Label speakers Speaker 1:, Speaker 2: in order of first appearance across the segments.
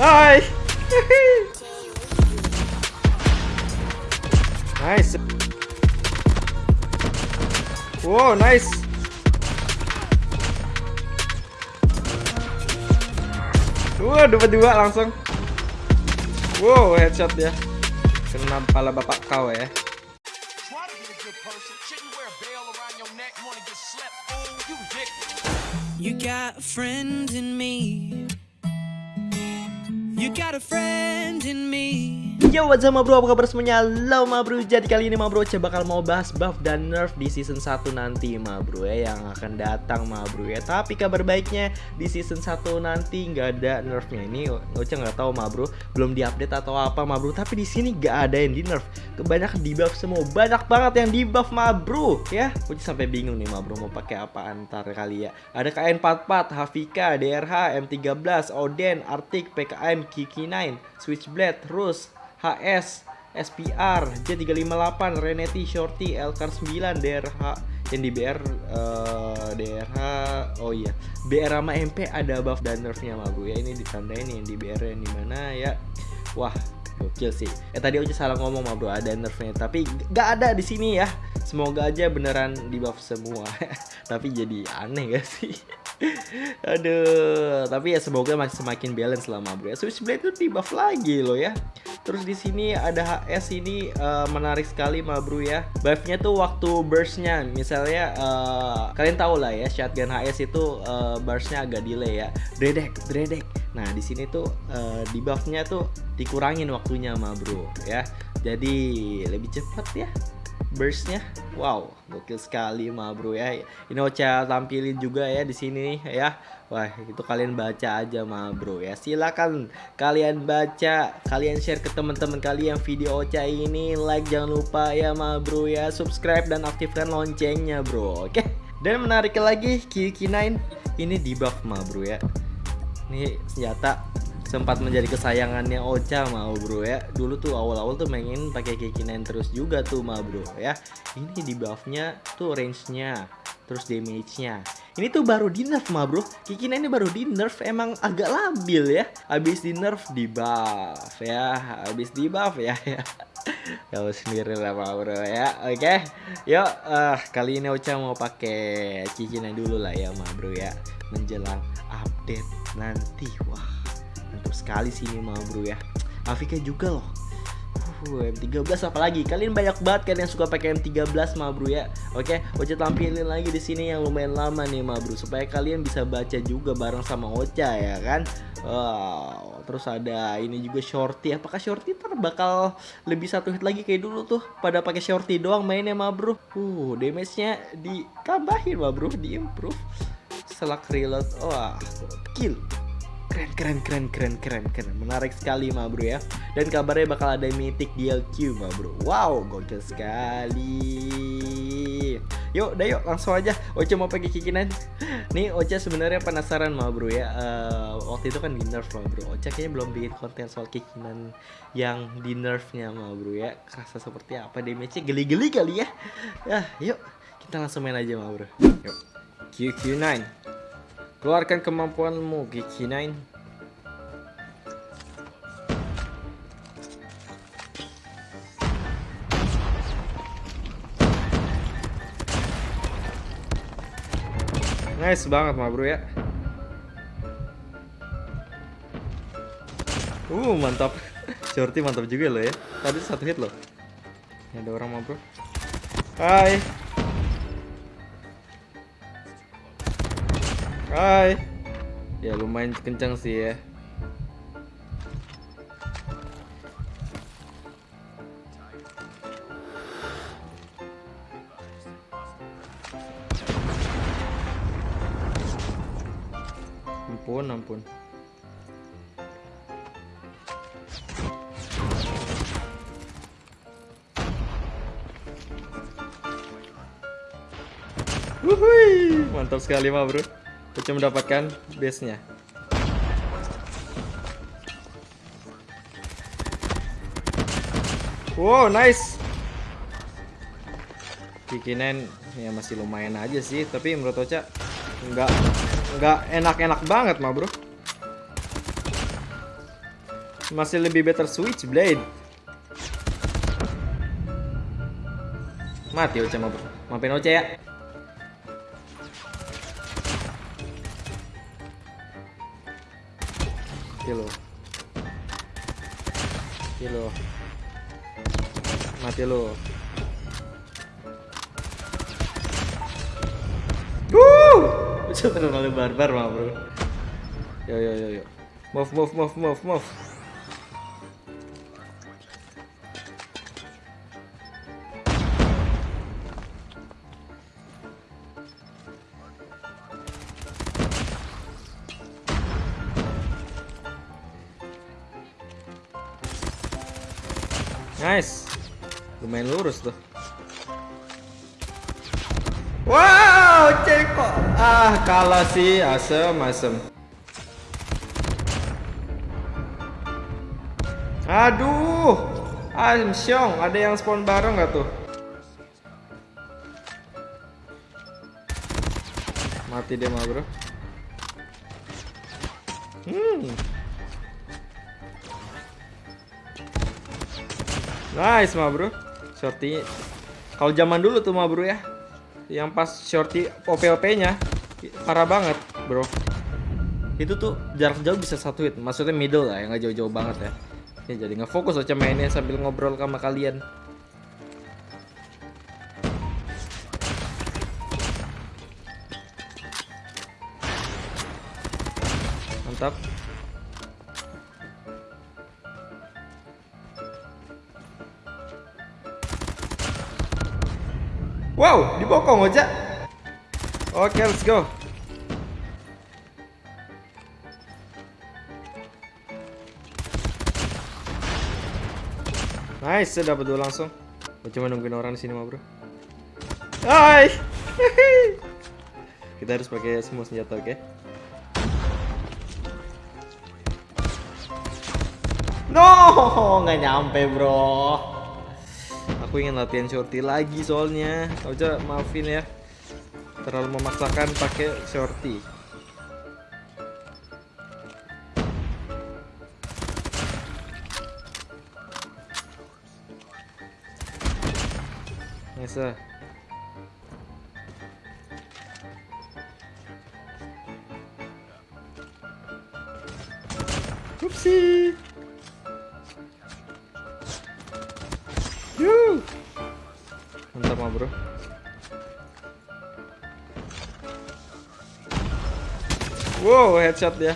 Speaker 1: Hai. nice. Wow, nice. Wah, dua-dua langsung. Wow, headshot ya. Kena kepala bapak kau ya.
Speaker 2: You
Speaker 3: got a friend in me. You got a.
Speaker 1: Yo what's up bro, apa kabar semuanya? Halo bro, jadi kali ini bro coba bakal mau bahas buff dan nerf di season 1 nanti bro ya Yang akan datang bro ya. Tapi kabar baiknya di season 1 nanti nggak ada nerfnya. Ini Ocha nggak tahu ma bro, belum diupdate atau apa bro. Tapi di sini nggak ada yang di nerf Kebanyakan di buff semua, banyak banget yang di buff bro ya. Ocha sampai bingung nih bro mau pakai apa antar kali ya. Ada KN44, Hafika, DRH, M13, Oden, Arctic, PKM, Kiki9, Switchblade, Rus, HS, SPR, J358, Reneti, Shorty, Elkar 9, DRH yang di BR eh, DRH oh iya BR sama MP ada buff dan nerfnya mah bro ya ini ditandain yang di BR yang di mana ya. Wah gokil sih. Eh tadi aja salah ngomong mah bro ada nerfnya. Tapi gak ada di sini ya. Semoga aja beneran di buff semua. Tapi jadi aneh gak sih? Aduh. Tapi ya semoga masih semakin balance lama bro ya Switchblade itu di buff lagi loh ya. Terus di sini ada HS ini uh, menarik sekali ma bro ya. Buffnya tuh waktu burstnya, misalnya uh, kalian tahu lah ya shotgun HS itu uh, burstnya agak delay ya. Dredek, dredek. Nah di sini tuh uh, di buffnya tuh dikurangin waktunya ma bro ya. Jadi lebih cepat ya burstnya. Wow gokil sekali ma bro ya. Ini Ocha tampilin juga ya di sini ya. Wah itu kalian baca aja ma bro ya. Silakan kalian baca kalian share ke teman-teman kalian video Ocha ini. Like jangan lupa ya ma bro ya. Subscribe dan aktifkan loncengnya bro oke? Dan menarik lagi Kiki9 ini di buff ma bro ya ini senjata sempat menjadi kesayangannya Ocha mau bro ya. Dulu tuh awal-awal tuh mainin pakai Kiki9 terus juga tuh ma bro ya. Ini di buffnya tuh range-nya terus damage-nya ini tuh baru di nerf ma bro. Kiki9 ini baru di nerf emang agak labil ya. Habis di nerf di buff ya. Habis di buff ya. Ya sendiri lah ma bro ya. Oke okay. yuk uh, kali ini Ocha mau pakai Kiki9 dulu lah ya ma bro ya. Menjelang update nanti. Wah mantap sekali sih ini mah bro ya. Afika juga loh Uh, M13 apalagi? Kalian banyak banget kan yang suka pakai M13 mah bro ya? Oke Ocha tampilin lagi di sini yang lumayan lama nih mah bro supaya kalian bisa baca juga bareng sama Ocha ya kan? Wow terus ada ini juga shorty. Apakah shorty ntar bakal lebih satu hit lagi kayak dulu tuh? Pada pakai shorty doang mainnya mah bro. Uh damage nya ditambahin mah bro di improve selak reload. Wah kill keren keren keren keren keren keren. Menarik sekali ma bro ya. Dan kabarnya bakal ada mythic DLQ ma bro. Wow gokil sekali. Yuk dah yuk langsung aja. Ocha mau pakai kikinan nih Ocha sebenarnya penasaran ma bro ya. Uh, waktu itu kan di nerf ma bro. Ocha kayaknya belum bikin konten soal kikinan yang di nerfnya ma bro ya. Kerasa seperti apa damage-nya geli-geli kali ya. Ya yuk kita langsung main aja ma bro. Yuk. QQ9 Keluarkan kemampuanmu, Gigi 9. Nice banget mah bro ya. Uh mantap. Shorty mantap juga loh ya. Tadi satu hit loh. Ada orang mah bro. Hai. Hai. Ya lumayan kencang sih ya. Ampun, ampun. Wuhui, mantap sekali mah bro. Kita mendapatkan base-nya. Wow, nice. Kikinen ya masih lumayan aja sih, tapi menurut Ocha nggak nggak enak-enak banget mah bro. Masih lebih better Switchblade. Mati Oce mau maafin Oce ya. Mati lo. Mati lo. Mati lo. Wuh! Terlalu barbar mah bro. Yo yo yo yo. Move move move move move. Nice. Lumayan lurus tuh. Wow, ceko. Ah, kalah sih, asem, asem. Aduh, Am Syong, ada yang spawn bareng gak tuh? Mati dia mah bro. Hmm. Nice mah bro. Shorty. Kalau zaman dulu tuh mah bro ya. Yang pas shorty OP-OP-nya parah banget, bro. Itu tuh jarak jauh bisa satu hit. Maksudnya middle lah, yang nggak jauh-jauh banget ya. Ya jadi ngefokus aja mainnya sambil ngobrol sama kalian. Mantap. Wow, dibokong aja. Oke, let's go. Nice, saya dapat dua langsung. Gua cuma nungguin orang di sini mah, Bro. Hai. Kita harus pakai semua senjata, oke? No, nggak nyampe, Bro. Aku ingin latihan shorty lagi soalnya. Oja maafin ya. Terlalu memaksakan pakai shorty. Nice. Oopsie. Mantap mah bro. Wow, headshot ya.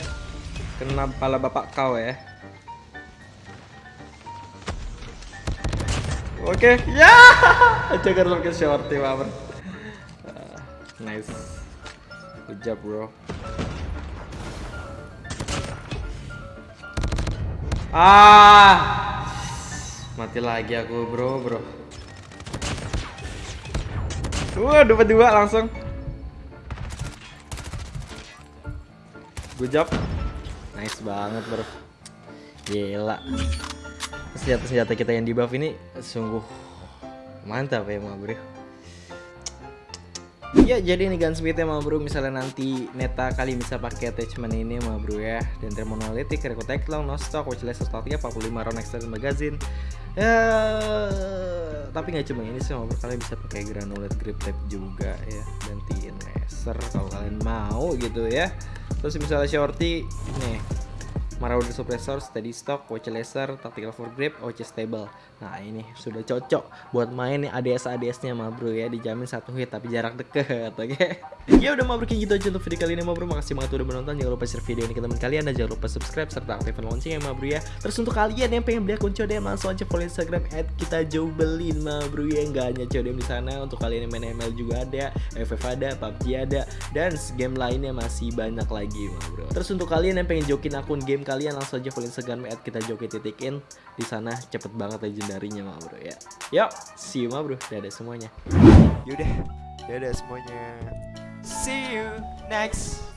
Speaker 1: Kena kepala bapak kau ya. Oke, ya. Jangan pakai shorty, mah bro. Ah, nice. Good job, bro. Ah, Mati lagi aku bro bro Wah dapat dua langsung. Good job. Nice banget bro. Gila. Senjata-senjata kita yang di buff ini Sungguh Mantap ya ma bro Ya jadi ini gunsmithnya mah bro misalnya nanti neta kali bisa pakai attachment ini mah bro ya. Dan monolitik, record long, no stock, watch laser stock 45 round extended magazine. Ya tapi nggak cuma ini sih bro kalian bisa pakai granulate grip tape juga ya. Gantiin laser kalau kalian mau gitu ya. Terus misalnya shorty nih Marauder Suppressor, Steady Stock, Watch Laser, Tactical for Grip, Stable. Nah ini sudah cocok buat main nih ADS-ADS-nya ma bro ya. Dijamin satu hit tapi jarak deket oke? Okay? Ya udah ma bro gitu aja untuk video kali ini ma bro. Makasih banget udah menonton. Jangan lupa share video ini ke teman kalian. Dan jangan lupa subscribe serta aktifkan loncengnya ma bro ya. Terus untuk kalian yang pengen beli akun CODM Langsung aja follow Instagram at kita jauh belin ma bro ya. Nggak hanya CODM di sana Untuk kalian yang main ML juga ada FF ada, PUBG ada Dan game lainnya masih banyak lagi ma bro. Terus untuk kalian yang pengen jokin akun game kalian langsung aja follow Instagram at kita joki titikin di sana cepet banget legendarinya mah bro ya. Yuk, see you mah bro. Dadah semuanya.
Speaker 4: Yaudah, dadah semuanya. See you next